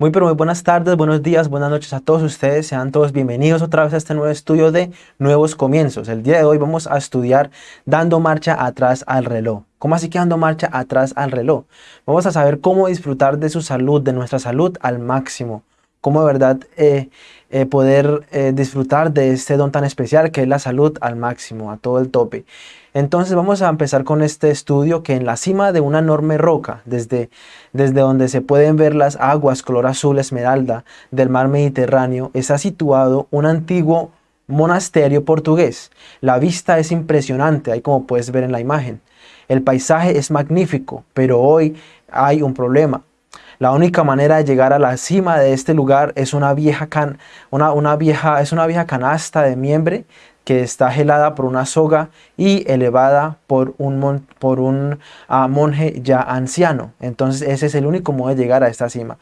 Muy pero muy buenas tardes, buenos días, buenas noches a todos ustedes. Sean todos bienvenidos otra vez a este nuevo estudio de Nuevos Comienzos. El día de hoy vamos a estudiar dando marcha atrás al reloj. ¿Cómo así que dando marcha atrás al reloj? Vamos a saber cómo disfrutar de su salud, de nuestra salud al máximo. Cómo de verdad eh, eh, poder eh, disfrutar de este don tan especial que es la salud al máximo, a todo el tope. Entonces vamos a empezar con este estudio que en la cima de una enorme roca, desde, desde donde se pueden ver las aguas color azul esmeralda del mar Mediterráneo, está situado un antiguo monasterio portugués. La vista es impresionante, ahí como puedes ver en la imagen. El paisaje es magnífico, pero hoy hay un problema. La única manera de llegar a la cima de este lugar es una vieja, can, una, una vieja, es una vieja canasta de miembre que está gelada por una soga y elevada por un, por un ah, monje ya anciano. Entonces ese es el único modo de llegar a esta cima,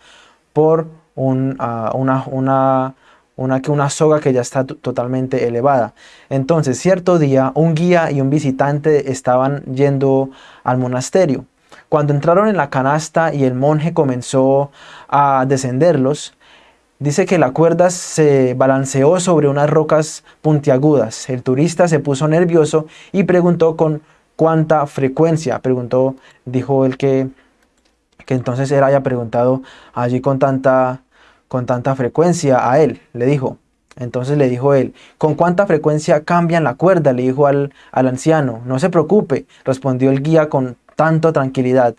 por un, una, una, una, una soga que ya está totalmente elevada. Entonces cierto día un guía y un visitante estaban yendo al monasterio. Cuando entraron en la canasta y el monje comenzó a descenderlos, dice que la cuerda se balanceó sobre unas rocas puntiagudas. El turista se puso nervioso y preguntó con cuánta frecuencia. Preguntó, dijo el que, que entonces él haya preguntado allí con tanta, con tanta frecuencia a él. Le dijo, entonces le dijo él, ¿con cuánta frecuencia cambian la cuerda? Le dijo al, al anciano. No se preocupe, respondió el guía con tanto tranquilidad.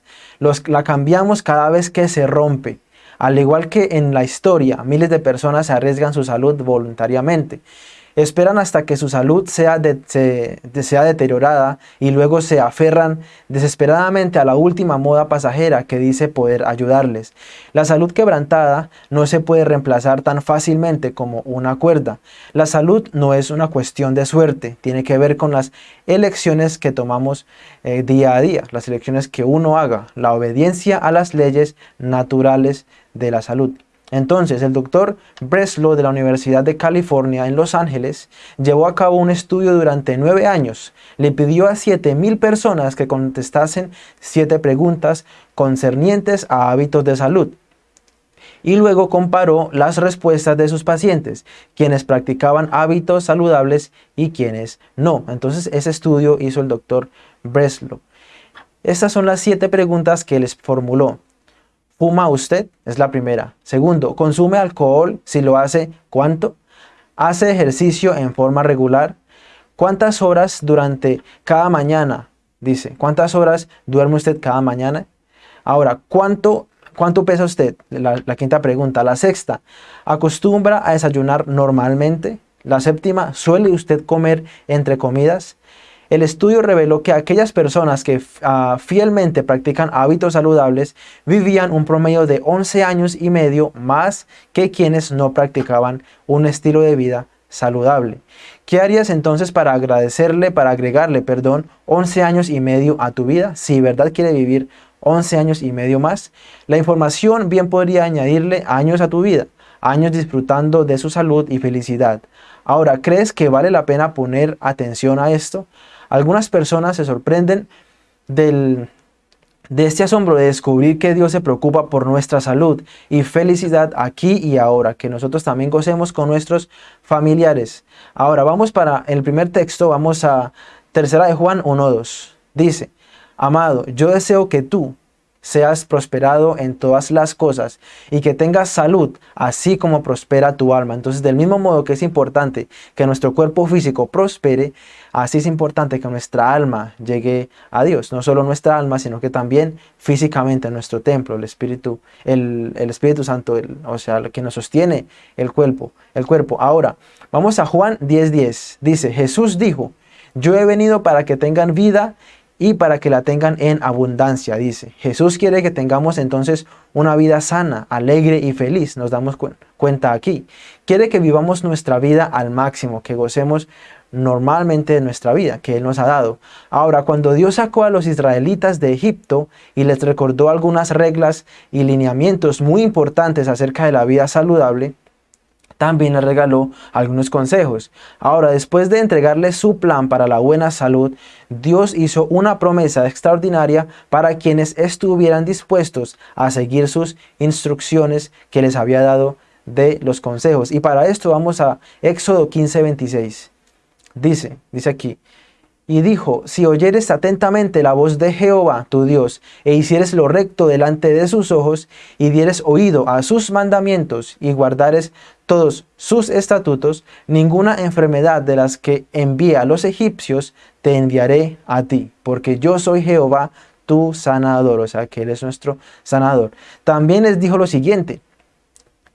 La cambiamos cada vez que se rompe. Al igual que en la historia, miles de personas se arriesgan su salud voluntariamente. Esperan hasta que su salud sea, sea deteriorada y luego se aferran desesperadamente a la última moda pasajera que dice poder ayudarles. La salud quebrantada no se puede reemplazar tan fácilmente como una cuerda. La salud no es una cuestión de suerte, tiene que ver con las elecciones que tomamos eh, día a día, las elecciones que uno haga, la obediencia a las leyes naturales de la salud. Entonces, el doctor Breslow de la Universidad de California en Los Ángeles llevó a cabo un estudio durante nueve años. Le pidió a 7.000 personas que contestasen siete preguntas concernientes a hábitos de salud. Y luego comparó las respuestas de sus pacientes, quienes practicaban hábitos saludables y quienes no. Entonces, ese estudio hizo el doctor Breslow. Estas son las siete preguntas que les formuló. ¿Fuma usted? Es la primera. Segundo, ¿consume alcohol? Si lo hace, ¿cuánto? ¿Hace ejercicio en forma regular? ¿Cuántas horas durante cada mañana? Dice, ¿cuántas horas duerme usted cada mañana? Ahora, ¿cuánto, cuánto pesa usted? La, la quinta pregunta. La sexta, ¿acostumbra a desayunar normalmente? La séptima, ¿suele usted comer entre comidas? El estudio reveló que aquellas personas que ah, fielmente practican hábitos saludables vivían un promedio de 11 años y medio más que quienes no practicaban un estilo de vida saludable. ¿Qué harías entonces para agradecerle, para agregarle, perdón, 11 años y medio a tu vida? Si verdad quiere vivir 11 años y medio más, la información bien podría añadirle años a tu vida, años disfrutando de su salud y felicidad. Ahora, ¿crees que vale la pena poner atención a esto? Algunas personas se sorprenden de este asombro de descubrir que Dios se preocupa por nuestra salud y felicidad aquí y ahora, que nosotros también gocemos con nuestros familiares. Ahora vamos para el primer texto, vamos a tercera de Juan 1.2. Dice, Amado, yo deseo que tú, seas prosperado en todas las cosas y que tengas salud, así como prospera tu alma. Entonces, del mismo modo que es importante que nuestro cuerpo físico prospere, así es importante que nuestra alma llegue a Dios. No solo nuestra alma, sino que también físicamente nuestro templo, el Espíritu, el, Espíritu Santo, o sea, el que nos sostiene el cuerpo, el cuerpo. Ahora, vamos a Juan 10.10. Dice, Jesús dijo, yo he venido para que tengan vida y para que la tengan en abundancia, dice. Jesús quiere que tengamos entonces una vida sana, alegre y feliz, nos damos cuenta aquí. Quiere que vivamos nuestra vida al máximo, que gocemos normalmente de nuestra vida que Él nos ha dado. Ahora, cuando Dios sacó a los israelitas de Egipto y les recordó algunas reglas y lineamientos muy importantes acerca de la vida saludable, también le regaló algunos consejos. Ahora, después de entregarle su plan para la buena salud, Dios hizo una promesa extraordinaria para quienes estuvieran dispuestos a seguir sus instrucciones que les había dado de los consejos. Y para esto vamos a Éxodo 15, 26. Dice, dice aquí, y dijo, si oyeres atentamente la voz de Jehová, tu Dios, e hicieres lo recto delante de sus ojos, y dieres oído a sus mandamientos, y guardares todos sus estatutos, ninguna enfermedad de las que envía a los egipcios te enviaré a ti, porque yo soy Jehová, tu sanador, o sea que Él es nuestro sanador. También les dijo lo siguiente,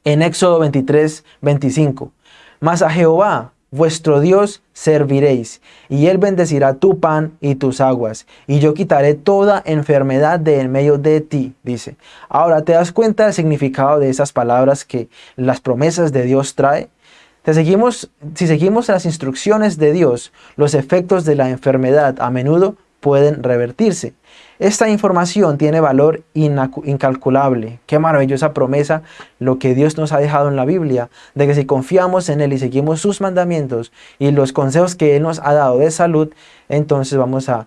en Éxodo 23, 25, mas a Jehová, vuestro Dios serviréis, y Él bendecirá tu pan y tus aguas, y yo quitaré toda enfermedad de en medio de ti, dice. Ahora, ¿te das cuenta del significado de esas palabras que las promesas de Dios trae? Te seguimos, si seguimos las instrucciones de Dios, los efectos de la enfermedad a menudo pueden revertirse. Esta información tiene valor incalculable. Qué maravillosa promesa lo que Dios nos ha dejado en la Biblia, de que si confiamos en Él y seguimos sus mandamientos y los consejos que Él nos ha dado de salud, entonces vamos a,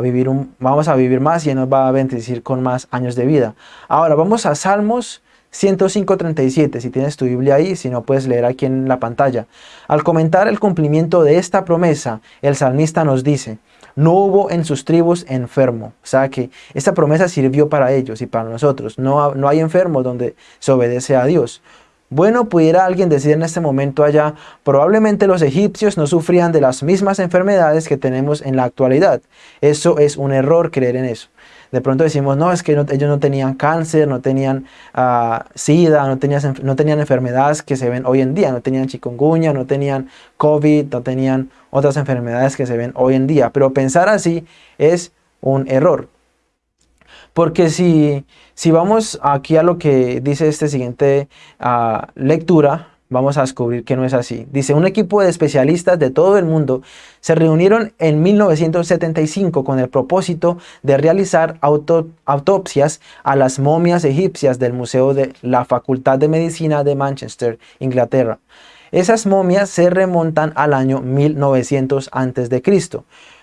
vivir, vamos a vivir más y Él nos va a bendecir con más años de vida. Ahora vamos a Salmos 105.37, si tienes tu Biblia ahí, si no puedes leer aquí en la pantalla. Al comentar el cumplimiento de esta promesa, el salmista nos dice, no hubo en sus tribus enfermo. O sea que esta promesa sirvió para ellos y para nosotros. No, no hay enfermo donde se obedece a Dios. Bueno, pudiera alguien decir en este momento allá, probablemente los egipcios no sufrían de las mismas enfermedades que tenemos en la actualidad. Eso es un error creer en eso de pronto decimos, no, es que ellos no tenían cáncer, no tenían uh, sida, no tenían, enfermedades que se ven hoy en día, no tenían chikungunya, no tenían COVID, no tenían otras enfermedades que se ven hoy en día. Pero pensar así es un error. Porque si, si vamos aquí a lo que dice este siguiente uh, lectura, vamos a descubrir que no es así. Dice, un equipo de especialistas de todo el mundo se reunieron en 1975 con el propósito de realizar autopsias a las momias egipcias del Museo de la Facultad de Medicina de Manchester, Inglaterra. Esas momias se remontan al año 1900 a.C.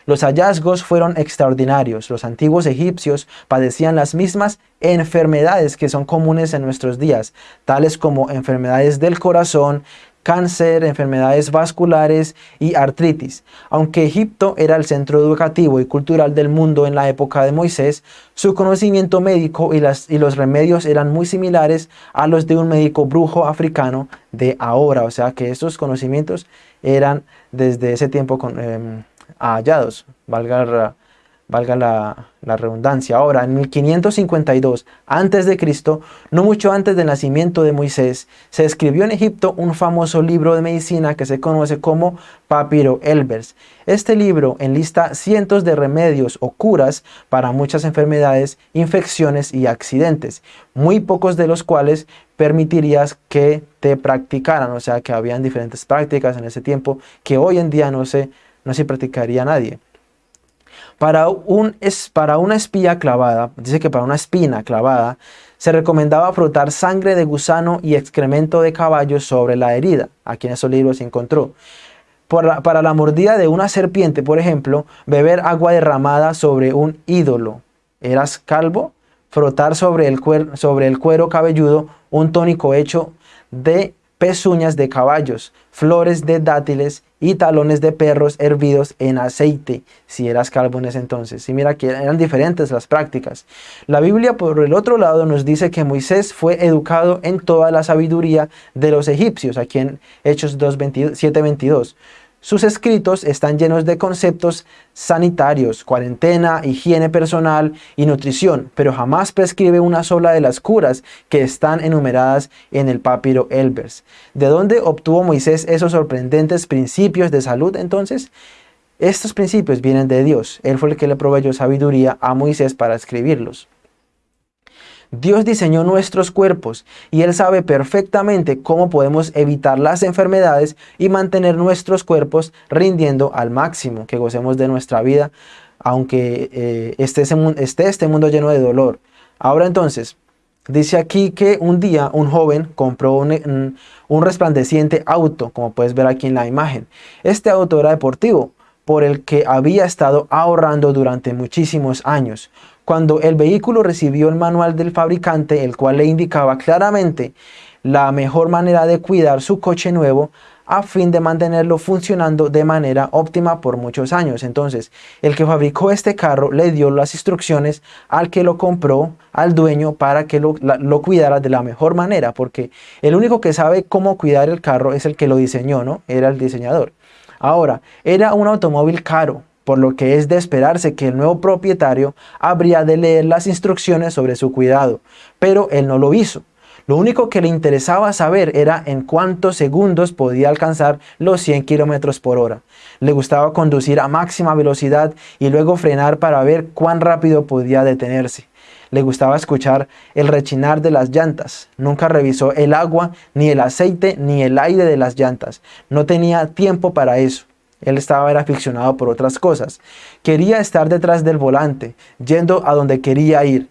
Los hallazgos fueron extraordinarios. Los antiguos egipcios padecían las mismas enfermedades que son comunes en nuestros días, tales como enfermedades del corazón, cáncer, enfermedades vasculares y artritis. Aunque Egipto era el centro educativo y cultural del mundo en la época de Moisés, su conocimiento médico y, los remedios eran muy similares a los de un médico brujo africano de ahora. O sea que estos conocimientos eran desde ese tiempo con, hallados, valga, valga la, la, redundancia. Ahora, en 1552 a.C., no mucho antes del nacimiento de Moisés, se escribió en Egipto un famoso libro de medicina que se conoce como Papiro Elbers. Este libro enlista cientos de remedios o curas para muchas enfermedades, infecciones y accidentes, muy pocos de los cuales permitirías que te practicaran, o sea que habían diferentes prácticas en ese tiempo que hoy en día no se no se practicaría nadie. Para, un, es, para una espía clavada, dice que para una espina clavada, se recomendaba frotar sangre de gusano y excremento de caballo sobre la herida. Aquí en esos libros se encontró. para la mordida de una serpiente, por ejemplo, beber agua derramada sobre un ídolo. ¿Eras calvo? Frotar sobre el, sobre el cuero cabelludo un tónico hecho de pezuñas de caballos, flores de dátiles y talones de perros hervidos en aceite, si eras calvo en ese entonces. Y mira que eran diferentes las prácticas. La Biblia, por el otro lado, nos dice que Moisés fue educado en toda la sabiduría de los egipcios, aquí en Hechos 7.22. Sus escritos están llenos de conceptos sanitarios, cuarentena, higiene personal y nutrición, pero jamás prescribe una sola de las curas que están enumeradas en el papiro Elbers. ¿De dónde obtuvo Moisés esos sorprendentes principios de salud entonces? Estos principios vienen de Dios. Él fue el que le proveyó sabiduría a Moisés para escribirlos. Dios diseñó nuestros cuerpos y Él sabe perfectamente cómo podemos evitar las enfermedades y mantener nuestros cuerpos rindiendo al máximo, que gocemos de nuestra vida, aunque eh, esté, esté este mundo lleno de dolor. Ahora entonces, Dice aquí que un día un joven compró un, un, resplandeciente auto, como puedes ver aquí en la imagen. Este auto era deportivo, por el que había estado ahorrando durante muchísimos años. Cuando el vehículo recibió el manual del fabricante, el cual le indicaba claramente la mejor manera de cuidar su coche nuevo, a fin de mantenerlo funcionando de manera óptima por muchos años. Entonces, el que fabricó este carro le dio las instrucciones al que lo compró, al dueño, para que lo, lo, cuidara de la mejor manera, porque el único que sabe cómo cuidar el carro es el que lo diseñó, ¿no? Era el diseñador. Ahora, era un automóvil caro, por lo que es de esperarse que el nuevo propietario habría de leer las instrucciones sobre su cuidado, pero él no lo hizo. Lo único que le interesaba saber era en cuántos segundos podía alcanzar los 100 kilómetros por hora. Le gustaba conducir a máxima velocidad y luego frenar para ver cuán rápido podía detenerse. Le gustaba escuchar el rechinar de las llantas. Nunca revisó el agua, ni el aceite, ni el aire de las llantas. No tenía tiempo para eso. Él estaba aficionado por otras cosas. Quería estar detrás del volante, yendo a donde quería ir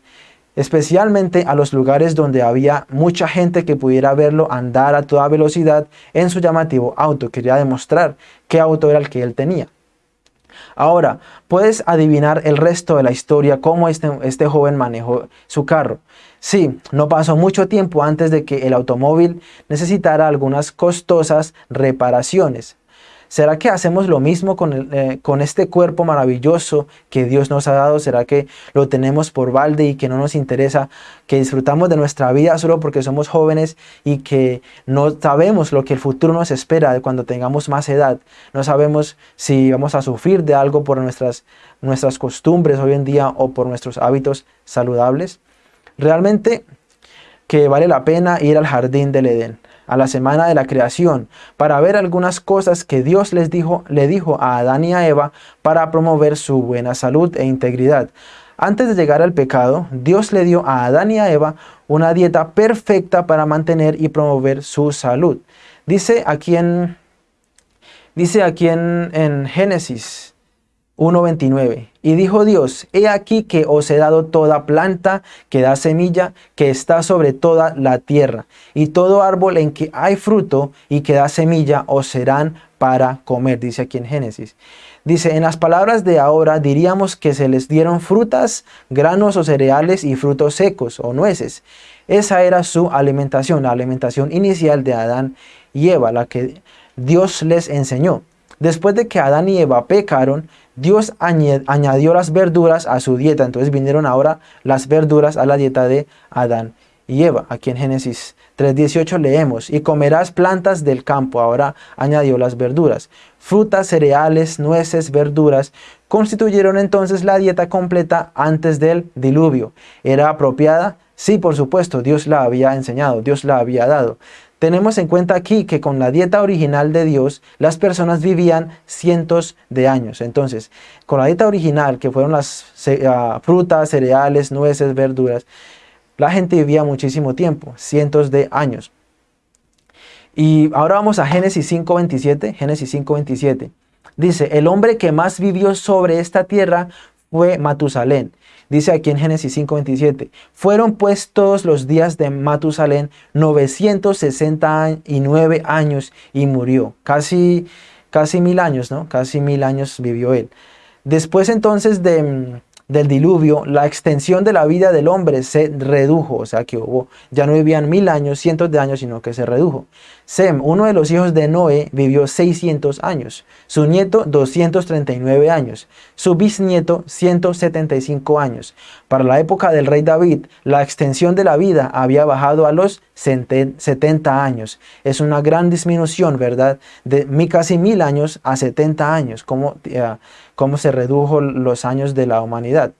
especialmente a los lugares donde había mucha gente que pudiera verlo andar a toda velocidad en su llamativo auto. Quería demostrar qué auto era el que él tenía. Ahora, puedes adivinar el resto de la historia, cómo este, este joven manejó su carro. Sí, no pasó mucho tiempo antes de que el automóvil necesitara algunas costosas reparaciones. ¿Será que hacemos lo mismo con, eh, con, este cuerpo maravilloso que Dios nos ha dado? ¿Será que lo tenemos por balde y que no nos interesa, que disfrutamos de nuestra vida solo porque somos jóvenes y que no sabemos lo que el futuro nos espera cuando tengamos más edad? No sabemos si vamos a sufrir de algo por nuestras, nuestras costumbres hoy en día o por nuestros hábitos saludables. Realmente que vale la pena ir al jardín del Edén a la semana de la creación para ver algunas cosas que Dios les dijo, le dijo a Adán y a Eva para promover su buena salud e integridad. Antes de llegar al pecado, Dios le dio a Adán y a Eva una dieta perfecta para mantener y promover su salud. Dice aquí en, dice aquí en, en Génesis 1.29 Y dijo Dios, he aquí que os he dado toda planta que da semilla, que está sobre toda la tierra, y todo árbol en que hay fruto y que da semilla os serán para comer, dice aquí en Génesis. Dice, en las palabras de ahora diríamos que se les dieron frutas, granos o cereales y frutos secos o nueces. Esa era su alimentación, la alimentación inicial de Adán y Eva, la que Dios les enseñó. Después de que Adán y Eva pecaron, Dios añadió las verduras a su dieta. Entonces vinieron ahora las verduras a la dieta de Adán y Eva. Aquí en Génesis 3.18 leemos, y comerás plantas del campo. Ahora añadió las verduras. Frutas, cereales, nueces, verduras constituyeron entonces la dieta completa antes del diluvio. ¿Era apropiada? Sí, por supuesto, Dios la había enseñado, Dios la había dado. Tenemos en cuenta aquí que con la dieta original de Dios, las personas vivían cientos de años. Entonces, con la dieta original, que fueron las ah, frutas, cereales, nueces, verduras, la gente vivía muchísimo tiempo, cientos de años. Y ahora vamos a Génesis 5.27. Génesis 5.27. Dice, el hombre que más vivió sobre esta tierra fue Matusalén. Dice aquí en Génesis 5.27, fueron pues todos los días de Matusalén 969 años y murió. Casi, casi mil años, ¿no? Casi mil años vivió él. Después entonces de, del diluvio, la extensión de la vida del hombre se redujo, o sea que hubo, ya no vivían mil años, cientos de años, sino que se redujo. Sem, uno de los hijos de Noé, vivió 600 años, su nieto 239 años, su bisnieto 175 años. Para la época del rey David, la extensión de la vida había bajado a los 70 años. Es una gran disminución, ¿verdad? De casi mil años a 70 años, como cómo se redujo los años de la humanidad.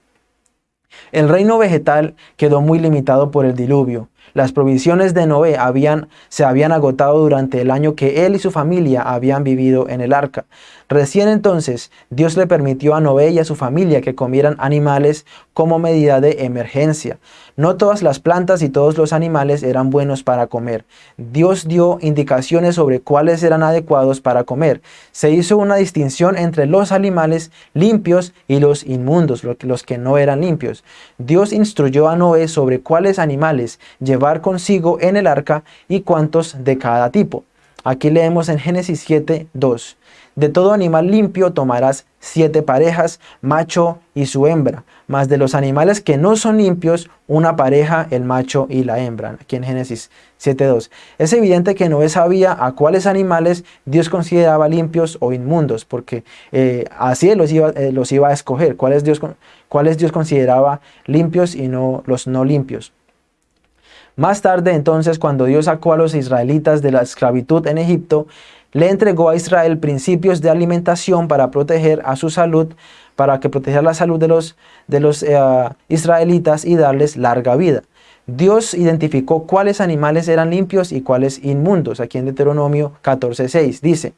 El reino vegetal quedó muy limitado por el diluvio. Las provisiones de Noé habían, se habían agotado durante el año que él y su familia habían vivido en el arca. Recién entonces Dios le permitió a Noé y a su familia que comieran animales como medida de emergencia. No todas las plantas y todos los animales eran buenos para comer. Dios dio indicaciones sobre cuáles eran adecuados para comer. Se hizo una distinción entre los animales limpios y los inmundos, los que no eran limpios. Dios instruyó a Noé sobre cuáles animales llevar consigo en el arca y cuántos de cada tipo. Aquí leemos en Génesis 7, 2. De todo animal limpio tomarás siete parejas, macho y su hembra, mas de los animales que no son limpios, una pareja, el macho y la hembra. Aquí en Génesis 7.2. Es evidente que Noé sabía a cuáles animales Dios consideraba limpios o inmundos, porque eh, así los iba, eh, los iba a escoger, cuáles Dios, cuáles Dios consideraba limpios y no los no limpios. Más tarde entonces, cuando Dios sacó a los israelitas de la esclavitud en Egipto, le entregó a Israel principios de alimentación para proteger a su salud, para que protegiera la salud de los, de los eh, israelitas y darles larga vida. Dios identificó cuáles animales eran limpios y cuáles inmundos. Aquí en Deuteronomio 14.6 dice,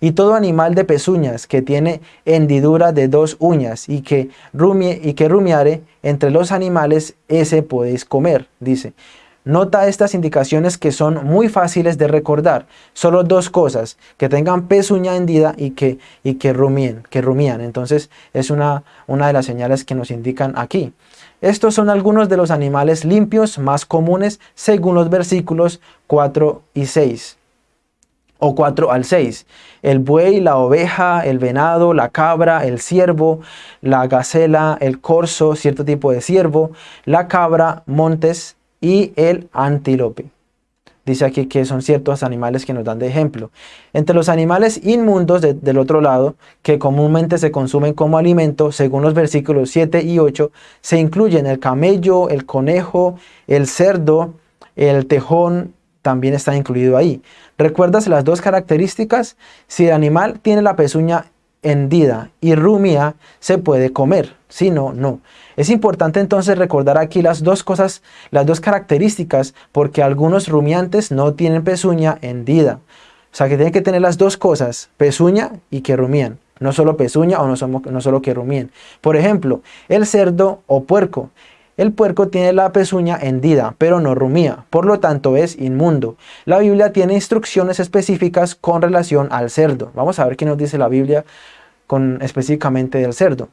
y todo animal de pezuñas que tiene hendidura de dos uñas y que, rumie, y que rumiare entre los animales, ese podéis comer, dice. Nota estas indicaciones que son muy fáciles de recordar. Solo dos cosas, que tengan pezuña hendida y que, y que que rumían. Entonces es una, una de las señales que nos indican aquí. Estos son algunos de los animales limpios más comunes según los versículos 4 y 6 o 4 al 6. El buey, la oveja, el venado, la cabra, el ciervo, la gacela, el corzo, cierto tipo de ciervo, la cabra, montes, y el antílope. Dice aquí que son ciertos animales que nos dan de ejemplo. Entre los animales inmundos del otro lado, que comúnmente se consumen como alimento, según los versículos 7 y 8, se incluyen el camello, el conejo, el cerdo, el tejón, también está incluido ahí. ¿Recuerdas las dos características? Si el animal tiene la pezuña hendida y rumia, se puede comer. Si no, no. Es importante entonces recordar aquí las dos cosas, las dos características, porque algunos rumiantes no tienen pezuña hendida. O sea que tienen que tener las dos cosas, pezuña y que rumían. No solo pezuña o no, solo que rumíen. Por ejemplo, el cerdo o puerco. El puerco tiene la pezuña hendida, pero no rumía, por lo tanto es inmundo. La Biblia tiene instrucciones específicas con relación al cerdo. Vamos a ver qué nos dice la Biblia con, específicamente del cerdo.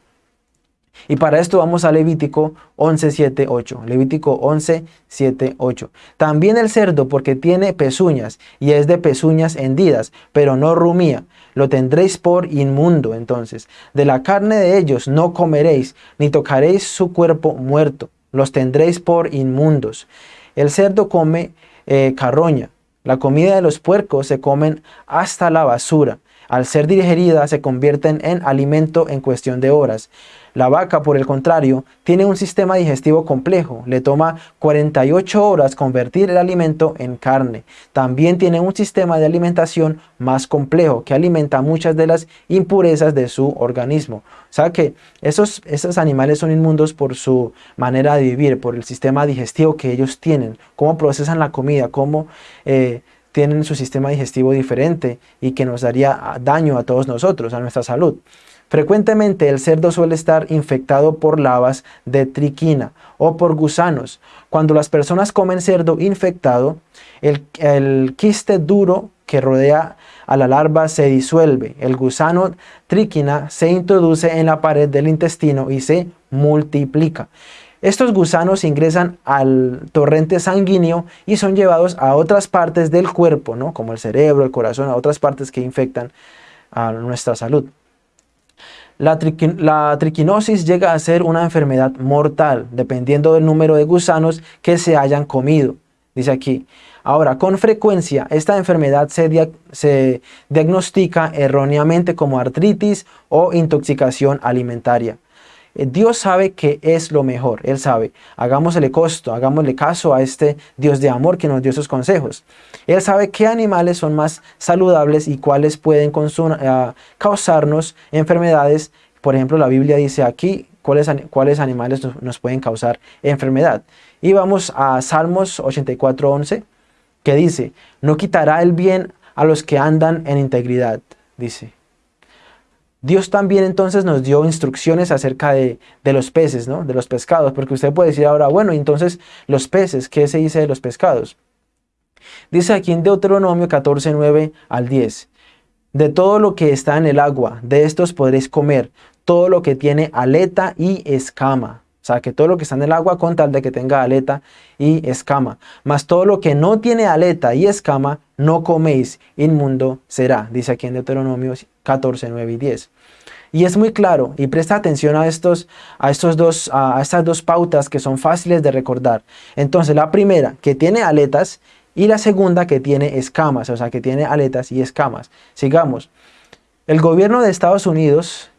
Y para esto vamos a Levítico 11, 7, 8. Levítico 11, 7, 8. También el cerdo, porque tiene pezuñas, y es de pezuñas hendidas, pero no rumía. Lo tendréis por inmundo, entonces. De la carne de ellos no comeréis, ni tocaréis su cuerpo muerto. Los tendréis por inmundos. El cerdo come eh, carroña. La comida de los puercos se comen hasta la basura. Al ser digerida se convierten en alimento en cuestión de horas. La vaca, por el contrario, tiene un sistema digestivo complejo. Le toma 48 horas convertir el alimento en carne. También tiene un sistema de alimentación más complejo que alimenta muchas de las impurezas de su organismo. O sea que esos, esos animales son inmundos por su manera de vivir, por el sistema digestivo que ellos tienen, cómo procesan la comida, cómo... Eh, tienen su sistema digestivo diferente y que nos daría daño a todos nosotros, a nuestra salud. Frecuentemente el cerdo suele estar infectado por lavas de triquina o por gusanos. Cuando las personas comen cerdo infectado, el, quiste duro que rodea a la larva se disuelve. El gusano triquina se introduce en la pared del intestino y se multiplica. Estos gusanos ingresan al torrente sanguíneo y son llevados a otras partes del cuerpo, ¿no? como el cerebro, el corazón, a otras partes que infectan a nuestra salud. La, triquinosis llega a ser una enfermedad mortal, dependiendo del número de gusanos que se hayan comido. Dice aquí, ahora, con frecuencia esta enfermedad se, se diagnostica erróneamente como artritis o intoxicación alimentaria. Eh, Dios sabe que es lo mejor, Él sabe. Hagámosle costo, hagámosle caso a este Dios de amor que nos dio sus consejos. Él sabe qué animales son más saludables y cuáles pueden eh, causarnos enfermedades. Por ejemplo, la Biblia dice aquí cuáles, cuáles animales nos, pueden causar enfermedad. Y vamos a Salmos 84.11, que dice, no quitará el bien a los que andan en integridad, dice. Dios también entonces nos dio instrucciones acerca de, los peces, ¿no? de los pescados, porque usted puede decir ahora, bueno, entonces los peces, ¿qué se dice de los pescados? Dice aquí en Deuteronomio 14, 9 al 10, de todo lo que está en el agua, de estos podréis comer, todo lo que tiene aleta y escama. Sea, que todo lo que está en el agua con tal de que tenga aleta y escama. Mas todo lo que no tiene aleta y escama, no coméis, inmundo será. Dice aquí en Deuteronomio 14, 9 y 10. Y es muy claro, y presta atención a, estos, a, estos dos, a estas dos pautas que son fáciles de recordar. Entonces, la primera, que tiene aletas, y la segunda, que tiene escamas, o sea, que tiene aletas y escamas. Sigamos. El gobierno de Estados Unidos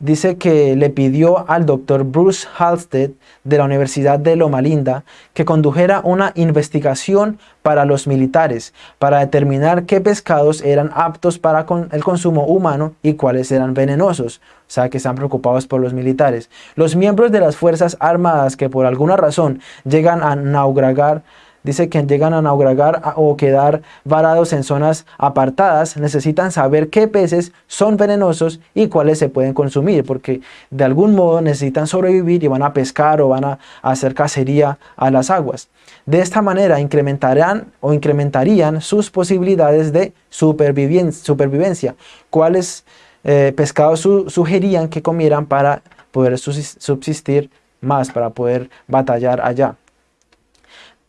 dice que le pidió al doctor Bruce Halstead de la Universidad de Loma Linda que condujera una investigación para los militares para determinar qué pescados eran aptos para el consumo humano y cuáles eran venenosos, o sea que están preocupados por los militares. Los miembros de las Fuerzas Armadas que por alguna razón llegan a naufragar dice que llegan a naufragar o quedar varados en zonas apartadas, necesitan saber qué peces son venenosos y cuáles se pueden consumir, porque de algún modo necesitan sobrevivir y van a pescar o van a hacer cacería a las aguas. De esta manera incrementarán o incrementarían sus posibilidades de supervivencia. ¿Cuáles eh, pescados sugerían que comieran para poder subsistir más, para poder batallar allá?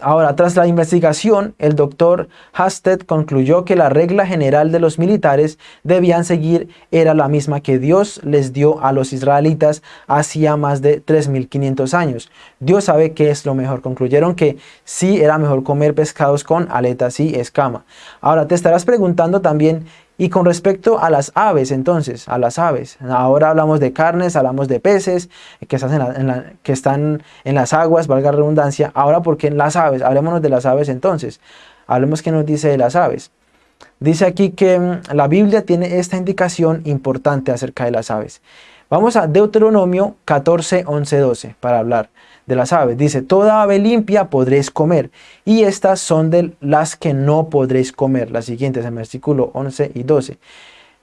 Ahora, tras la investigación, el doctor Hasted concluyó que la regla general de los militares debían seguir era la misma que Dios les dio a los israelitas hacía más de 3.500 años. Dios sabe qué es lo mejor. Concluyeron que sí era mejor comer pescados con aletas y escama. Ahora, te estarás preguntando también y con respecto a las aves, entonces, a las aves, ahora hablamos de carnes, hablamos de peces que están en, las aguas, valga la redundancia, ahora porque en las aves, hablemoslo de las aves entonces, hablemos qué nos dice de las aves. Dice aquí que mm, la Biblia tiene esta indicación importante acerca de las aves. Vamos a Deuteronomio 14, 11, 12 para hablar de las aves. Dice, toda ave limpia podréis comer, y estas son de las que no podréis comer. Las siguientes en versículo 11 y 12.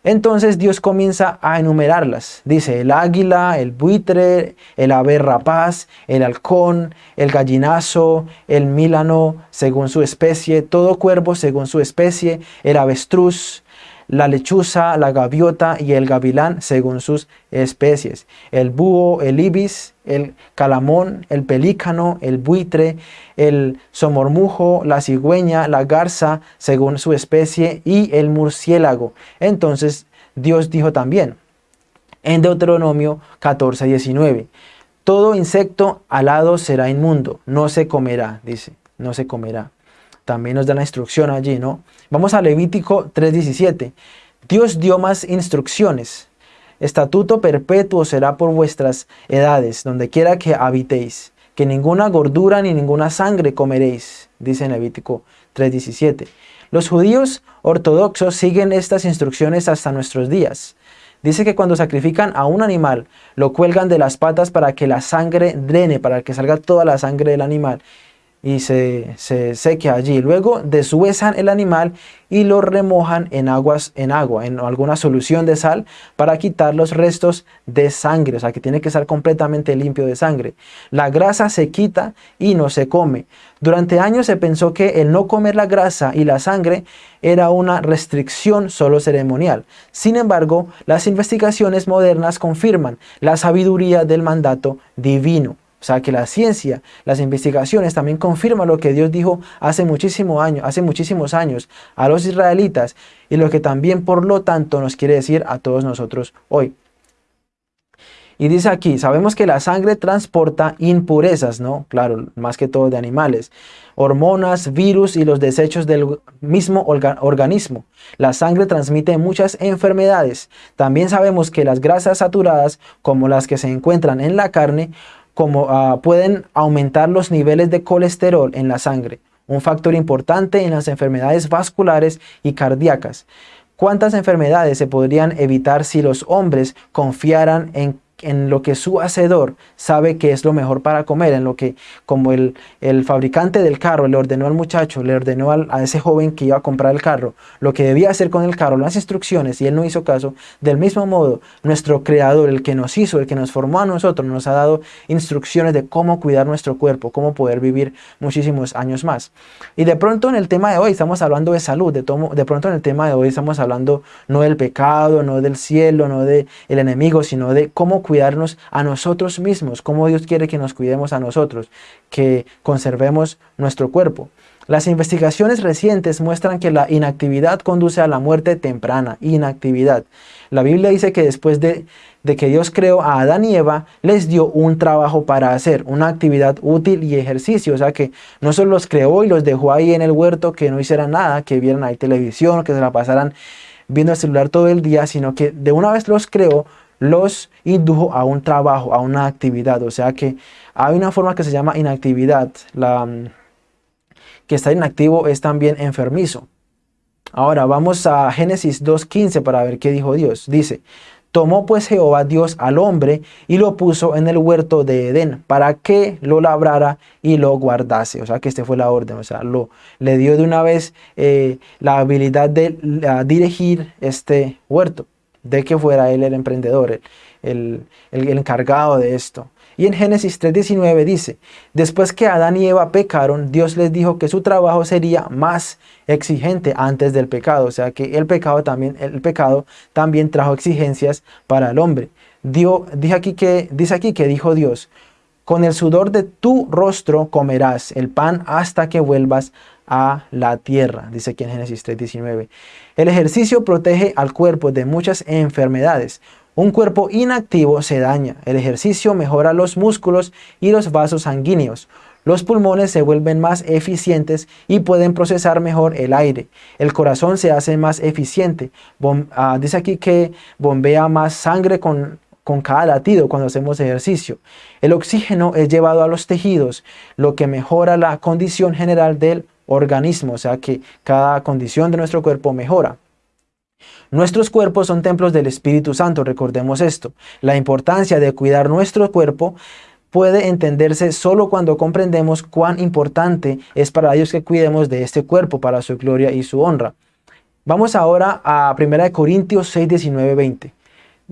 Entonces Dios comienza a enumerarlas. Dice el águila, el buitre, el ave rapaz, el halcón, el gallinazo, el mílano según su especie, todo cuervo según su especie, el avestruz, la lechuza, la gaviota y el gavilán según sus especies, el búho, el ibis, el calamón, el pelícano, el buitre, el somormujo, la cigüeña, la garza según su especie y el murciélago. Entonces Dios dijo también en Deuteronomio 14, 19, todo insecto alado será inmundo, no se comerá, dice, no se comerá también nos da la instrucción allí, ¿no? Vamos a Levítico 3.17. Dios dio más instrucciones. Estatuto perpetuo será por vuestras edades, donde quiera que habitéis, que ninguna gordura ni ninguna sangre comeréis, dice en Levítico 3.17. Los judíos ortodoxos siguen estas instrucciones hasta nuestros días. Dice que cuando sacrifican a un animal, lo cuelgan de las patas para que la sangre drene, para que salga toda la sangre del animal y se, se seque allí. Luego deshuesan el animal y lo remojan en, aguas, en agua, en alguna solución de sal para quitar los restos de sangre, o sea que tiene que estar completamente limpio de sangre. La grasa se quita y no se come. Durante años se pensó que el no comer la grasa y la sangre era una restricción solo ceremonial. Sin embargo, las investigaciones modernas confirman la sabiduría del mandato divino. O sea que la ciencia, las investigaciones también confirman lo que Dios dijo hace, muchísimo año, hace muchísimos años a los israelitas y lo que también por lo tanto nos quiere decir a todos nosotros hoy. Y dice aquí, sabemos que la sangre transporta impurezas, ¿no? Claro, más que todo de animales, hormonas, virus y los desechos del mismo organismo. La sangre transmite muchas enfermedades. También sabemos que las grasas saturadas, como las que se encuentran en la carne, como ah, pueden aumentar los niveles de colesterol en la sangre, un factor importante en las enfermedades vasculares y cardíacas. ¿Cuántas enfermedades se podrían evitar si los hombres confiaran en en lo que su hacedor sabe que es lo mejor para comer, en lo que como el, el fabricante del carro le ordenó al muchacho, le ordenó a ese joven que iba a comprar el carro, lo que debía hacer con el carro, las instrucciones, y él no hizo caso, del mismo modo, nuestro creador, el que nos hizo, el que nos formó a nosotros, nos ha dado instrucciones de cómo cuidar nuestro cuerpo, cómo poder vivir muchísimos años más. Y de pronto en el tema de hoy estamos hablando de salud, de, de pronto en el tema de hoy estamos hablando no del pecado, no del cielo, no del el enemigo, sino de cómo cuidarnos a nosotros mismos, cómo Dios quiere que nos cuidemos a nosotros, que conservemos nuestro cuerpo. Las investigaciones recientes muestran que la inactividad conduce a la muerte temprana, inactividad. La Biblia dice que después de, de, que Dios creó a Adán y Eva, les dio un trabajo para hacer, una actividad útil y ejercicio. O sea que no solo los creó y los dejó ahí en el huerto, que no hicieran nada, que vieran ahí televisión, que se la pasaran viendo el celular todo el día, sino que de una vez los creó, los indujo a un trabajo, a una actividad. O sea que hay una forma que se llama inactividad. Mm, que está inactivo es también enfermizo. Ahora vamos a Génesis 2.15 para ver qué dijo Dios. Dice, tomó pues Jehová Dios al hombre y lo puso en el huerto de Edén para que lo labrara y lo guardase. O sea que este fue la orden, o sea, lo, le dio de una vez eh, la habilidad de dirigir este huerto de que fuera él el emprendedor, el, encargado de esto. Y en Génesis 3.19 dice, después que Adán y Eva pecaron, Dios les dijo que su trabajo sería más exigente antes del pecado. O sea que el pecado también, el pecado también trajo exigencias para el hombre. Dios, dice, aquí que, dice aquí que dijo Dios, con el sudor de tu rostro comerás el pan hasta que vuelvas a la tierra, dice aquí en Génesis 3.19. El ejercicio protege al cuerpo de muchas enfermedades. Un cuerpo inactivo se daña. El ejercicio mejora los músculos y los vasos sanguíneos. Los pulmones se vuelven más eficientes y pueden procesar mejor el aire. El corazón se hace más eficiente. Ah, dice aquí que bombea más sangre con, con cada latido cuando hacemos ejercicio. El oxígeno es llevado a los tejidos, lo que mejora la condición general del organismo, o sea que cada condición de nuestro cuerpo mejora. Nuestros cuerpos son templos del Espíritu Santo, recordemos esto. La importancia de cuidar nuestro cuerpo puede entenderse solo cuando comprendemos cuán importante es para Dios que cuidemos de este cuerpo para su gloria y su honra. Vamos ahora a 1 Corintios 6, 19, 20.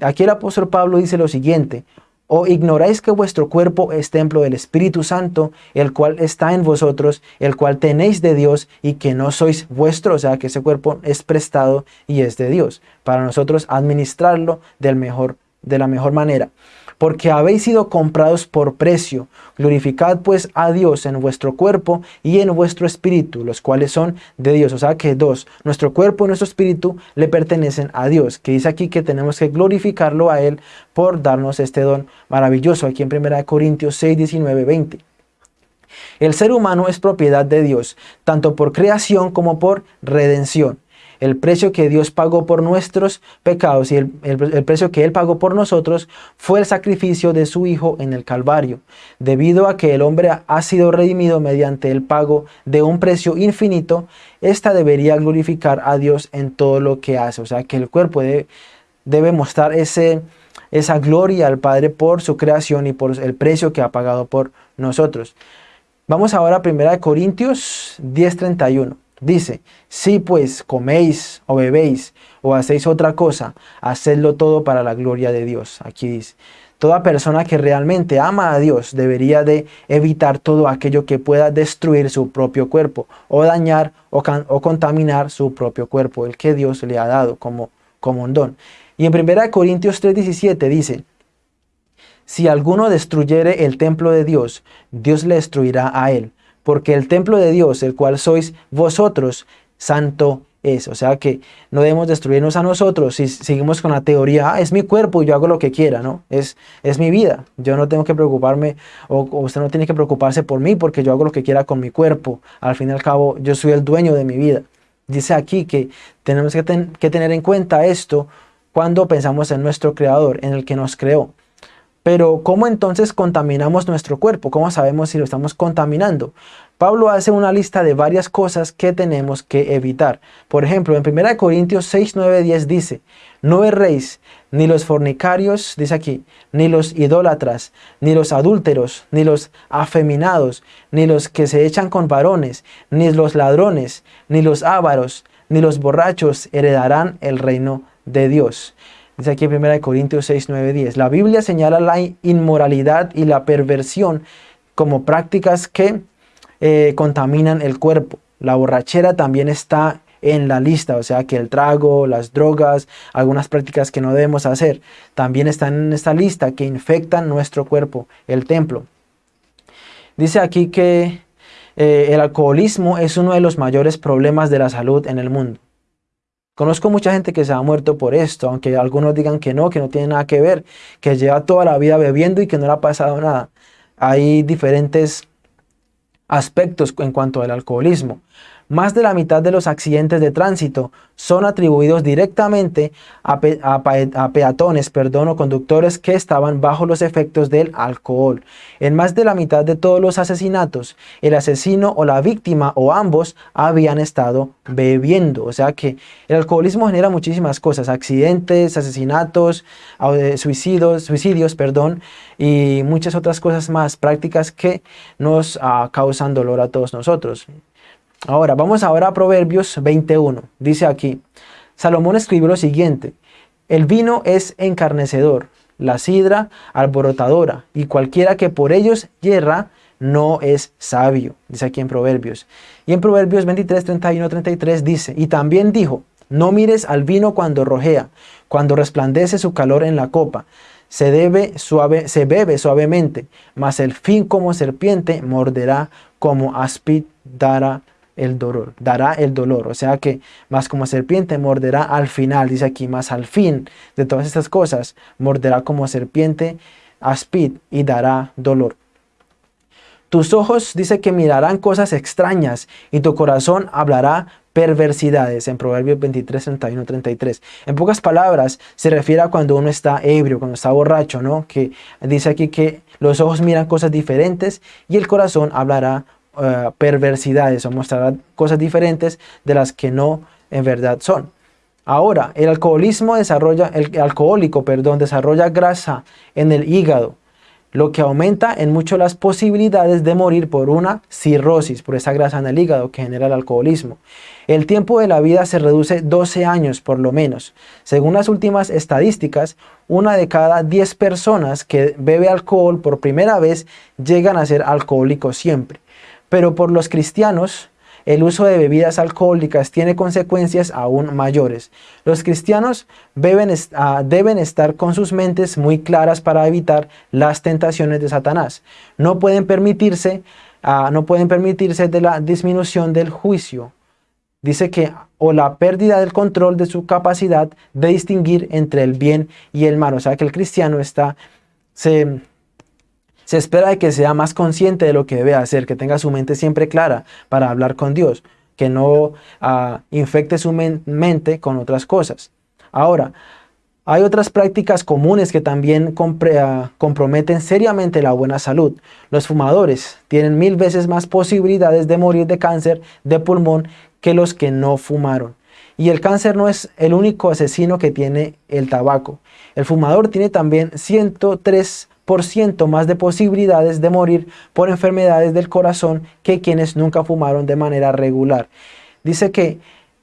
Aquí el apóstol Pablo dice lo siguiente, ¿O ignoráis que vuestro cuerpo es templo del Espíritu Santo, el cual está en vosotros, el cual tenéis de Dios y que no sois vuestro? O sea, que ese cuerpo es prestado y es de Dios. Para nosotros administrarlo de la mejor manera porque habéis sido comprados por precio. Glorificad pues a Dios en vuestro cuerpo y en vuestro espíritu, los cuales son de Dios. O sea que dos, nuestro cuerpo y nuestro espíritu le pertenecen a Dios, que dice aquí que tenemos que glorificarlo a Él por darnos este don maravilloso, aquí en 1 Corintios 6, 19, 20. El ser humano es propiedad de Dios, tanto por creación como por redención el precio que Dios pagó por nuestros pecados y el, precio que Él pagó por nosotros fue el sacrificio de su Hijo en el Calvario. Debido a que el hombre ha sido redimido mediante el pago de un precio infinito, ésta debería glorificar a Dios en todo lo que hace. O sea, que el cuerpo debe, debe mostrar ese, esa gloria al Padre por su creación y por el precio que ha pagado por nosotros. Vamos ahora a 1 Corintios 10.31. Dice, si pues coméis o bebéis o hacéis otra cosa, hacedlo todo para la gloria de Dios. Aquí dice, toda persona que realmente ama a Dios debería de evitar todo aquello que pueda destruir su propio cuerpo o dañar o, contaminar su propio cuerpo, el que Dios le ha dado como, como un don. Y en 1 Corintios 3.17 dice, si alguno destruyere el templo de Dios, Dios le destruirá a él porque el templo de Dios, el cual sois vosotros, santo es. O sea que no debemos destruirnos a nosotros si seguimos con la teoría, ah, es mi cuerpo y yo hago lo que quiera, ¿no? Es, es mi vida. Yo no tengo que preocuparme, o, usted no tiene que preocuparse por mí porque yo hago lo que quiera con mi cuerpo. Al fin y al cabo, yo soy el dueño de mi vida. Dice aquí que tenemos que, que tener en cuenta esto cuando pensamos en nuestro Creador, en el que nos creó. Pero ¿cómo entonces contaminamos nuestro cuerpo? ¿Cómo sabemos si lo estamos contaminando? Pablo hace una lista de varias cosas que tenemos que evitar. Por ejemplo, en 1 Corintios 6, 9, 10 dice, no erréis, ni los fornicarios, dice aquí, ni los idólatras, ni los adúlteros, ni los afeminados, ni los que se echan con varones, ni los ladrones, ni los ávaros, ni los borrachos heredarán el reino de Dios. Dice aquí en 1 Corintios 6, 9, 10. La Biblia señala la inmoralidad y la perversión como prácticas que eh, contaminan el cuerpo. La borrachera también está en la lista, o sea que el trago, las drogas, algunas prácticas que no debemos hacer, también están en esta lista que infectan nuestro cuerpo, el templo. Dice aquí que eh, el alcoholismo es uno de los mayores problemas de la salud en el mundo. Conozco mucha gente que se ha muerto por esto, aunque algunos digan que no, que no tiene nada que ver, que lleva toda la vida bebiendo y que no le ha pasado nada. Hay diferentes aspectos en cuanto al alcoholismo. Más de la mitad de los accidentes de tránsito son atribuidos directamente a, peatones perdón, o conductores que estaban bajo los efectos del alcohol. En más de la mitad de todos los asesinatos, el asesino o la víctima o ambos habían estado bebiendo. O sea que el alcoholismo genera muchísimas cosas, accidentes, asesinatos, eh, suicidios, suicidios perdón, y muchas otras cosas más prácticas que nos ah, causan dolor a todos nosotros. Ahora, vamos ahora a Proverbios 21. Dice aquí, Salomón escribió lo siguiente, el vino es encarnecedor, la sidra alborotadora, y cualquiera que por ellos hierra no es sabio, dice aquí en Proverbios. Y en Proverbios 23, 31, 33 dice, y también dijo, no mires al vino cuando rojea, cuando resplandece su calor en la copa, se, debe suave, se bebe suavemente, mas el fin como serpiente morderá, como aspid dará el dolor, dará el dolor. O sea que más como serpiente morderá al final, dice aquí, más al fin de todas estas cosas, morderá como serpiente aspid y dará dolor. Tus ojos dice que mirarán cosas extrañas y tu corazón hablará perversidades en Proverbios 23, 31, 33. En pocas palabras se refiere a cuando uno está ebrio, cuando está borracho, ¿no? Que dice aquí que los ojos miran cosas diferentes y el corazón hablará eh, perversidades o mostrará cosas diferentes de las que no en verdad son. Ahora, el alcoholismo desarrolla, el alcohólico, perdón, desarrolla grasa en el hígado, lo que aumenta en mucho las posibilidades de morir por una cirrosis, por esa grasa en el hígado que genera el alcoholismo. El tiempo de la vida se reduce 12 años por lo menos. Según las últimas estadísticas, una de cada 10 personas que bebe alcohol por primera vez llegan a ser alcohólicos siempre. Pero por los cristianos, el uso de bebidas alcohólicas tiene consecuencias aún mayores. Los cristianos ah, deben, estar con sus mentes muy claras para evitar las tentaciones de Satanás. No pueden permitirse, ah, no pueden permitirse la disminución del juicio. Dice que o la pérdida del control de su capacidad de distinguir entre el bien y el mal. O sea que el cristiano está, se, se espera de que sea más consciente de lo que debe hacer, que tenga su mente siempre clara para hablar con Dios, que no ah, infecte su mente con otras cosas. Ahora, hay otras prácticas comunes que también ah, comprometen seriamente la buena salud. Los fumadores tienen mil veces más posibilidades de morir de cáncer de pulmón que los que no fumaron. Y el cáncer no es el único asesino que tiene el tabaco. El fumador tiene también 103 más de posibilidades de morir por enfermedades del corazón que quienes nunca fumaron de manera regular. Dice que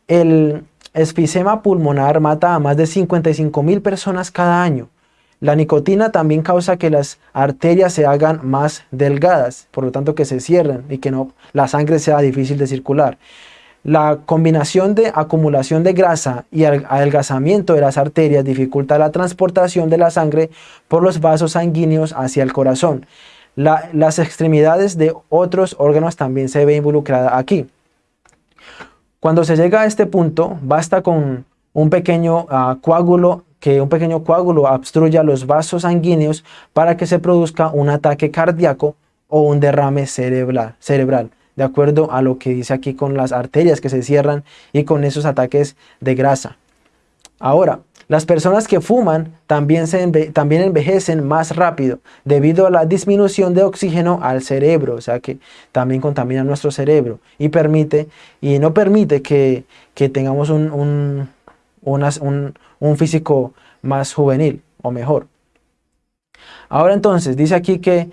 el esfisema pulmonar mata a más de 55 mil personas cada año. La nicotina también causa que las arterias se hagan más delgadas, por lo tanto que se cierren y que no, la sangre sea difícil de circular. La combinación de acumulación de grasa y adelgazamiento de las arterias dificulta la transportación de la sangre por los vasos sanguíneos hacia el corazón. las extremidades de otros órganos también se ven involucradas aquí. Cuando se llega a este punto, basta con un pequeño ah, coágulo que un pequeño coágulo obstruya los vasos sanguíneos para que se produzca un ataque cardíaco o un derrame cerebral. cerebral de acuerdo a lo que dice aquí con las arterias que se cierran y con esos ataques de grasa. Ahora, Las personas que fuman también, también envejecen más rápido debido a la disminución de oxígeno al cerebro, o sea que también contamina nuestro cerebro y permite y no permite que, tengamos un, un físico más juvenil o mejor. Ahora entonces, dice aquí que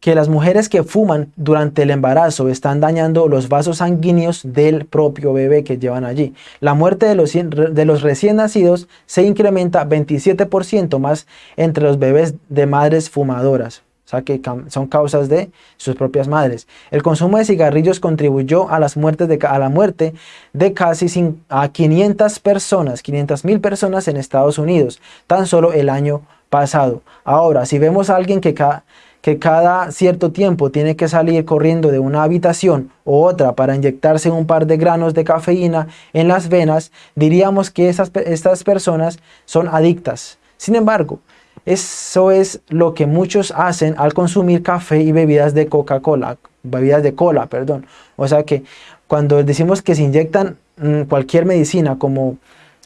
que las mujeres que fuman durante el embarazo están dañando los vasos sanguíneos del propio bebé que llevan allí. La muerte de los, de los recién nacidos se incrementa 27% más entre los bebés de madres fumadoras. O sea que son causas de sus propias madres. El consumo de cigarrillos contribuyó a, las muertes de, a la muerte de casi a 500 personas, 500 mil personas en Estados Unidos, tan solo el año pasado. Ahora, si vemos a alguien que, que cada cierto tiempo tiene que salir corriendo de una habitación u otra para inyectarse un par de granos de cafeína en las venas, diríamos que estas personas son adictas. Sin embargo, eso es lo que muchos hacen al consumir café y bebidas de Coca-Cola, bebidas de cola, perdón. O sea que cuando decimos que se inyectan mm, cualquier medicina como,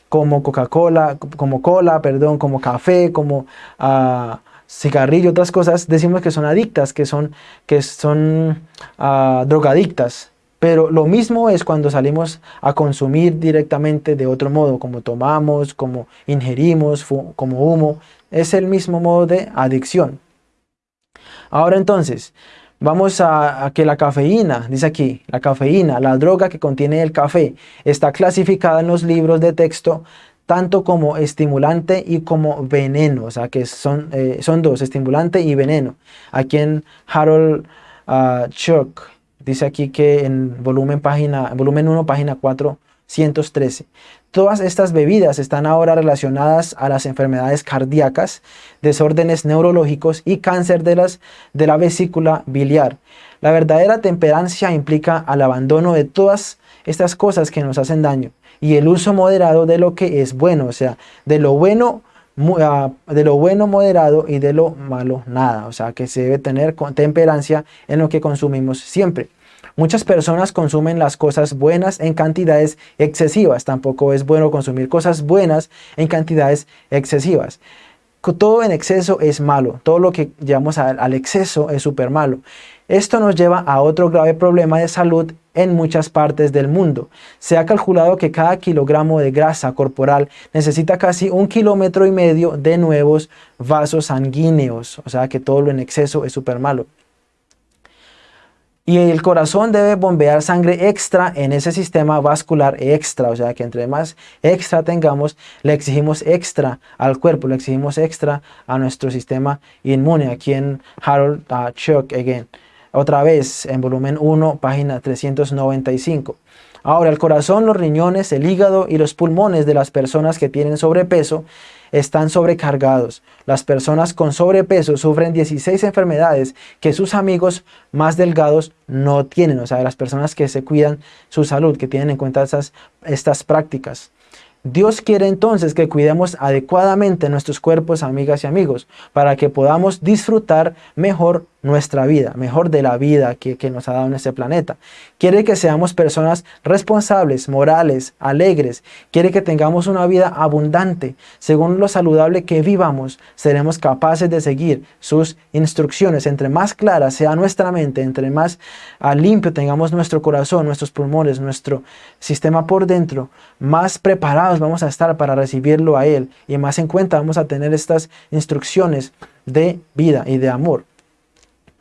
como Coca-Cola, como cola, perdón, como café, como... Uh, cigarrillo, otras cosas, decimos que son adictas, que son, que son ah, drogadictas. Pero lo mismo es cuando salimos a consumir directamente de otro modo, como tomamos, como ingerimos, como humo. Es el mismo modo de adicción. Ahora entonces, vamos a, a, que la cafeína, dice aquí, la cafeína, la droga que contiene el café, está clasificada en los libros de texto tanto como estimulante y como veneno, o sea que son, eh, son dos, estimulante y veneno. Aquí en Harold uh, Chuck dice aquí que en volumen, página, volumen 1, página 413, todas estas bebidas están ahora relacionadas a las enfermedades cardíacas, desórdenes neurológicos y cáncer de, las, de la vesícula biliar. La verdadera temperancia implica al abandono de todas estas cosas que nos hacen daño y el uso moderado de lo que es bueno, o sea, de lo bueno ah, de lo bueno moderado y de lo malo nada, o sea que se debe tener temperancia en lo que consumimos siempre. Muchas personas consumen las cosas buenas en cantidades excesivas, tampoco es bueno consumir cosas buenas en cantidades excesivas. Todo en exceso es malo, todo lo que llevamos al exceso es súper malo. Esto nos lleva a otro grave problema de salud en muchas partes del mundo. Se ha calculado que cada kilogramo de grasa corporal necesita casi un kilómetro y medio de nuevos vasos sanguíneos, o sea que todo lo en exceso es súper malo. Y el corazón debe bombear sangre extra en ese sistema vascular extra, o sea que entre más extra tengamos, le exigimos extra al cuerpo, le exigimos extra a nuestro sistema inmune. Aquí en Harold uh, Chuck again. Otra vez en volumen 1, página 395. Ahora, el corazón, los riñones, el hígado y los pulmones de las personas que tienen sobrepeso están sobrecargados. Las personas con sobrepeso sufren 16 enfermedades que sus amigos más delgados no tienen. O sea, las personas que se cuidan su salud, que tienen en cuenta estas prácticas. Dios quiere entonces que cuidemos adecuadamente nuestros cuerpos, amigas y amigos, para que podamos disfrutar mejor nuestra vida, mejor de la vida que, nos ha dado en este planeta. Quiere que seamos personas responsables, morales, alegres. Quiere que tengamos una vida abundante. Según lo saludable que vivamos, seremos capaces de seguir sus instrucciones. Entre más clara sea nuestra mente, entre más ah, limpio tengamos nuestro corazón, nuestros pulmones, nuestro sistema por dentro, más preparados vamos a estar para recibirlo a Él y más en cuenta vamos a tener estas instrucciones de vida y de amor.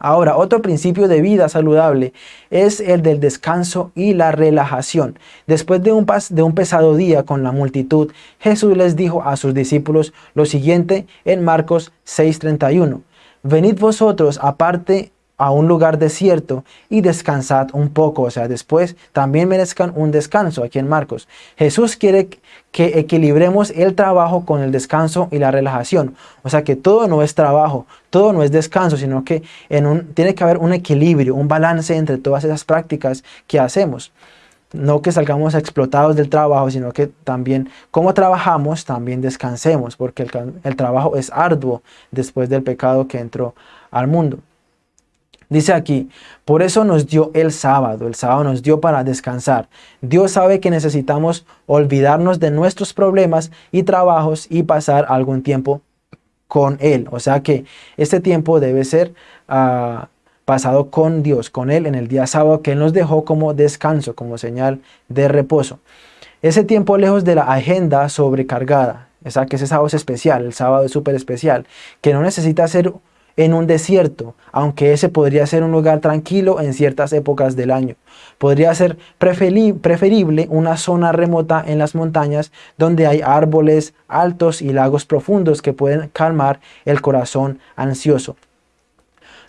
Ahora, otro principio de vida saludable es el del descanso y la relajación. Después de un, de un pesado día con la multitud, Jesús les dijo a sus discípulos lo siguiente en Marcos 6.31. Venid vosotros aparte a un lugar desierto y descansad un poco. O sea, después también merezcan un descanso aquí en Marcos. Jesús quiere que equilibremos el trabajo con el descanso y la relajación. O sea que todo no es trabajo, todo no es descanso, sino que tiene que haber un equilibrio, un balance entre todas esas prácticas que hacemos. No que salgamos explotados del trabajo, sino que también como trabajamos, también descansemos, porque el trabajo es arduo después del pecado que entró al mundo. Dice aquí, por eso nos dio el sábado, el sábado nos dio para descansar. Dios sabe que necesitamos olvidarnos de nuestros problemas y trabajos y pasar algún tiempo con Él. O sea que este tiempo debe ser ah, pasado con Dios, con Él en el día sábado que Él nos dejó como descanso, como señal de reposo. Ese tiempo lejos de la agenda sobrecargada, o sea que ese sábado es especial, el sábado es súper especial, que no necesita ser en un desierto, aunque ese podría ser un lugar tranquilo en ciertas épocas del año. Podría ser preferible una zona remota en las montañas donde hay árboles altos y lagos profundos que pueden calmar el corazón ansioso.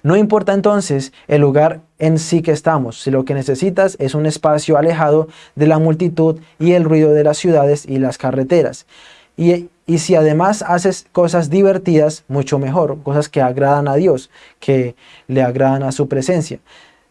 No importa entonces el lugar en sí que estamos, si lo que necesitas es un espacio alejado de la multitud y el ruido de las ciudades y las carreteras. Y, si además haces cosas divertidas, mucho mejor, cosas que agradan a Dios, que le agradan a su presencia.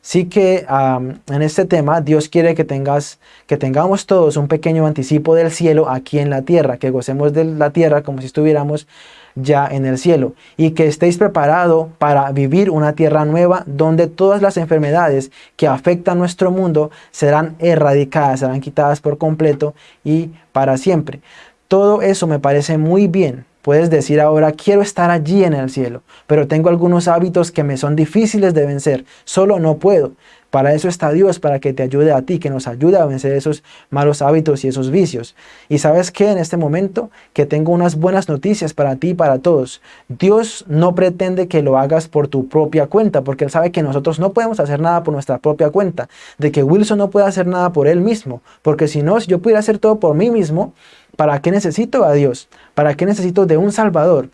Sí que en este tema Dios quiere que, tengas, que tengamos todos un pequeño anticipo del cielo aquí en la tierra, que gocemos de la tierra como si estuviéramos ya en el cielo y que estéis preparados para vivir una tierra nueva donde todas las enfermedades que afectan nuestro mundo serán erradicadas, serán quitadas por completo y para siempre. Todo eso me parece muy bien. Puedes decir ahora, quiero estar allí en el cielo, pero tengo algunos hábitos que me son difíciles de vencer. Solo no puedo. Para eso está Dios, para que te ayude a ti, que nos ayude a vencer esos malos hábitos y esos vicios. Y sabes que en este momento, que tengo unas buenas noticias para ti y para todos. Dios no pretende que lo hagas por tu propia cuenta, porque Él sabe que nosotros no podemos hacer nada por nuestra propia cuenta. De que Wilson no puede hacer nada por él mismo, porque si no, si yo pudiera hacer todo por mí mismo, ¿Para qué necesito a Dios? ¿Para qué necesito de un Salvador?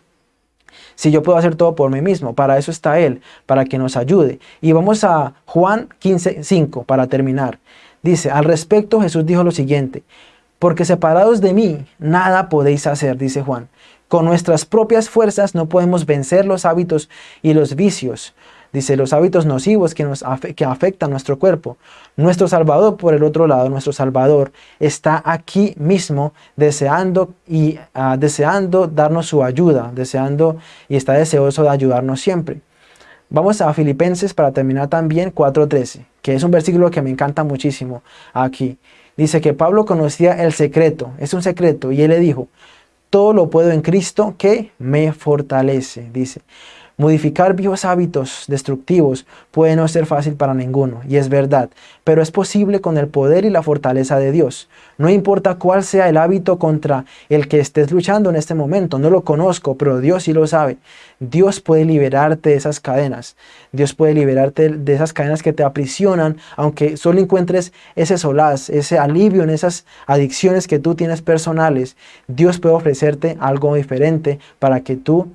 Si yo puedo hacer todo por mí mismo, para eso está Él, para que nos ayude. Y vamos a Juan 15, 5 para terminar. Dice, al respecto Jesús dijo lo siguiente, porque separados de mí, nada podéis hacer, dice Juan. Con nuestras propias fuerzas no podemos vencer los hábitos y los vicios. Dice, los hábitos nocivos que, nos que afectan nuestro cuerpo. Nuestro Salvador, por el otro lado, nuestro Salvador está aquí mismo deseando, y, ah, deseando darnos su ayuda, deseando y está deseoso de ayudarnos siempre. Vamos a Filipenses para terminar también 4.13, que es un versículo que me encanta muchísimo aquí. Dice que Pablo conocía el secreto, es un secreto, y él le dijo, todo lo puedo en Cristo que me fortalece, dice. Modificar viejos hábitos destructivos puede no ser fácil para ninguno, y es verdad, pero es posible con el poder y la fortaleza de Dios. No importa cuál sea el hábito contra el que estés luchando en este momento, no lo conozco, pero Dios sí lo sabe. Dios puede liberarte de esas cadenas. Dios puede liberarte de esas cadenas que te aprisionan, aunque solo encuentres ese solaz, ese alivio en esas adicciones que tú tienes personales. Dios puede ofrecerte algo diferente para que tú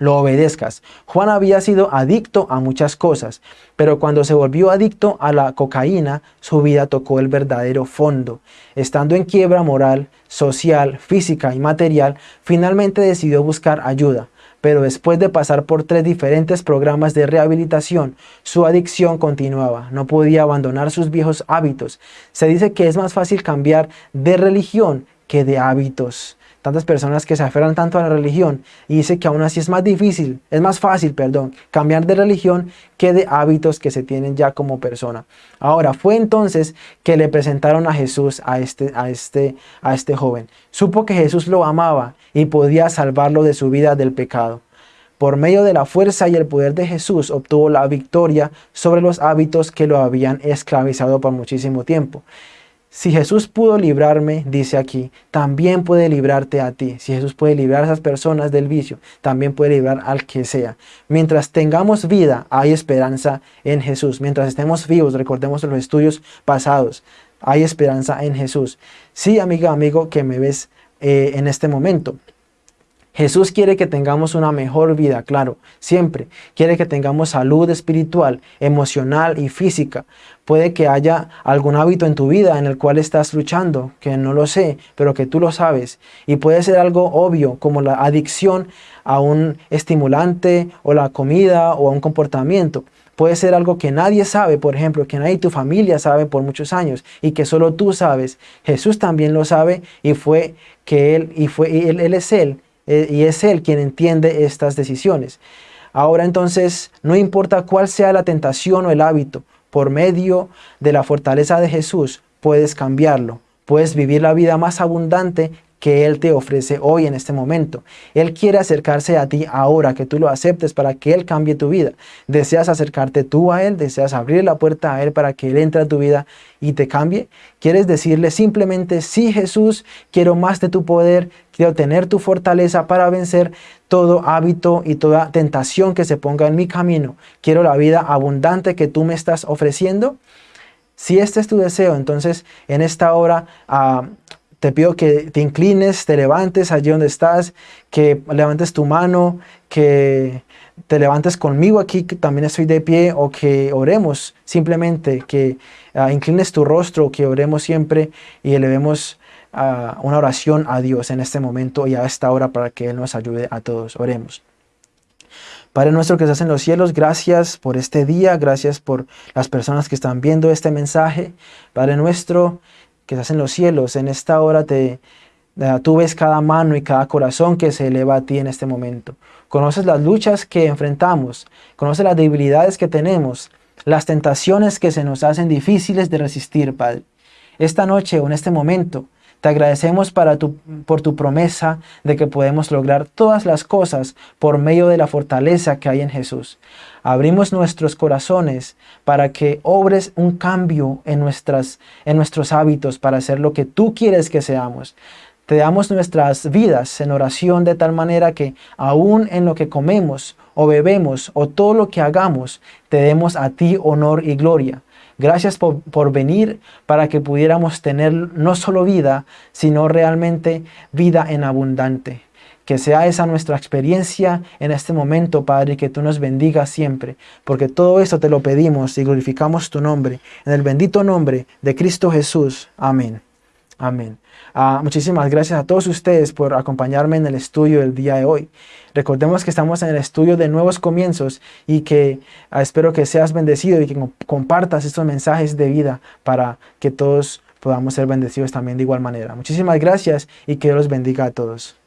lo obedezcas. Juan había sido adicto a muchas cosas, pero cuando se volvió adicto a la cocaína, su vida tocó el verdadero fondo. Estando en quiebra moral, social, física y material, finalmente decidió buscar ayuda. Pero después de pasar por tres diferentes programas de rehabilitación, su adicción continuaba. No podía abandonar sus viejos hábitos. Se dice que es más fácil cambiar de religión que de hábitos tantas personas que se aferran tanto a la religión y dice que aún así es más difícil, es más fácil, perdón, cambiar de religión que de hábitos que se tienen ya como persona. Ahora, fue entonces que le presentaron a Jesús a este, a este, a este joven. Supo que Jesús lo amaba y podía salvarlo de su vida del pecado. Por medio de la fuerza y el poder de Jesús obtuvo la victoria sobre los hábitos que lo habían esclavizado por muchísimo tiempo. Si Jesús pudo librarme, dice aquí, también puede librarte a ti. Si Jesús puede librar a esas personas del vicio, también puede librar al que sea. Mientras tengamos vida, hay esperanza en Jesús. Mientras estemos vivos, recordemos los estudios pasados, hay esperanza en Jesús. Sí, amiga, amigo, que me ves eh, en este momento. Jesús quiere que tengamos una mejor vida, claro, siempre. Quiere que tengamos salud espiritual, emocional y física. Puede que haya algún hábito en tu vida en el cual estás luchando, que no lo sé, pero que tú lo sabes. Y puede ser algo obvio, como la adicción a un estimulante o la comida o a un comportamiento. Puede ser algo que nadie sabe, por ejemplo, que nadie tu familia sabe por muchos años y que solo tú sabes. Jesús también lo sabe y fue que Él, y fue, él, él es Él eh, y es Él quien entiende estas decisiones. Ahora entonces, no importa cuál sea la tentación o el hábito, por medio de la fortaleza de Jesús puedes cambiarlo, puedes vivir la vida más abundante que Él te ofrece hoy en este momento. Él quiere acercarse a ti ahora, que tú lo aceptes para que Él cambie tu vida. ¿Deseas acercarte tú a Él? ¿Deseas abrir la puerta a Él para que Él entre a tu vida y te cambie? ¿Quieres decirle simplemente, sí Jesús, quiero más de tu poder, quiero tener tu fortaleza para vencer todo hábito y toda tentación que se ponga en mi camino? Quiero la vida abundante que tú me estás ofreciendo. Si este es tu deseo, entonces en esta hora uh, te pido que te inclines, te levantes allí donde estás, que levantes tu mano, que te levantes conmigo aquí, que también estoy de pie, o que oremos simplemente, que uh, inclines tu rostro, que oremos siempre y elevemos uh, una oración a Dios en este momento y a esta hora para que Él nos ayude a todos. Oremos. Padre nuestro que estás en los cielos, gracias por este día, gracias por las personas que están viendo este mensaje. Padre nuestro, que estás en los cielos, en esta hora te, tú ves cada mano y cada corazón que se eleva a ti en este momento. Conoces las luchas que enfrentamos, conoces las debilidades que tenemos, las tentaciones que se nos hacen difíciles de resistir, Padre. Esta noche o en este momento, te agradecemos para tu, por tu promesa de que podemos lograr todas las cosas por medio de la fortaleza que hay en Jesús. Abrimos nuestros corazones para que obres un cambio en, nuestras, en nuestros hábitos para hacer lo que tú quieres que seamos. Te damos nuestras vidas en oración de tal manera que aún en lo que comemos o bebemos o todo lo que hagamos, te demos a ti honor y gloria. Gracias por, venir para que pudiéramos tener no solo vida, sino realmente vida en abundante. Que sea esa nuestra experiencia en este momento, Padre, que tú nos bendigas siempre, porque todo esto te lo pedimos y glorificamos tu nombre, en el bendito nombre de Cristo Jesús. Amén. Amén. Ah, muchísimas gracias a todos ustedes por acompañarme en el estudio del día de hoy. Recordemos que estamos en el estudio de nuevos comienzos y que ah, espero que seas bendecido y que compartas estos mensajes de vida para que todos podamos ser bendecidos también de igual manera. Muchísimas gracias y que Dios los bendiga a todos.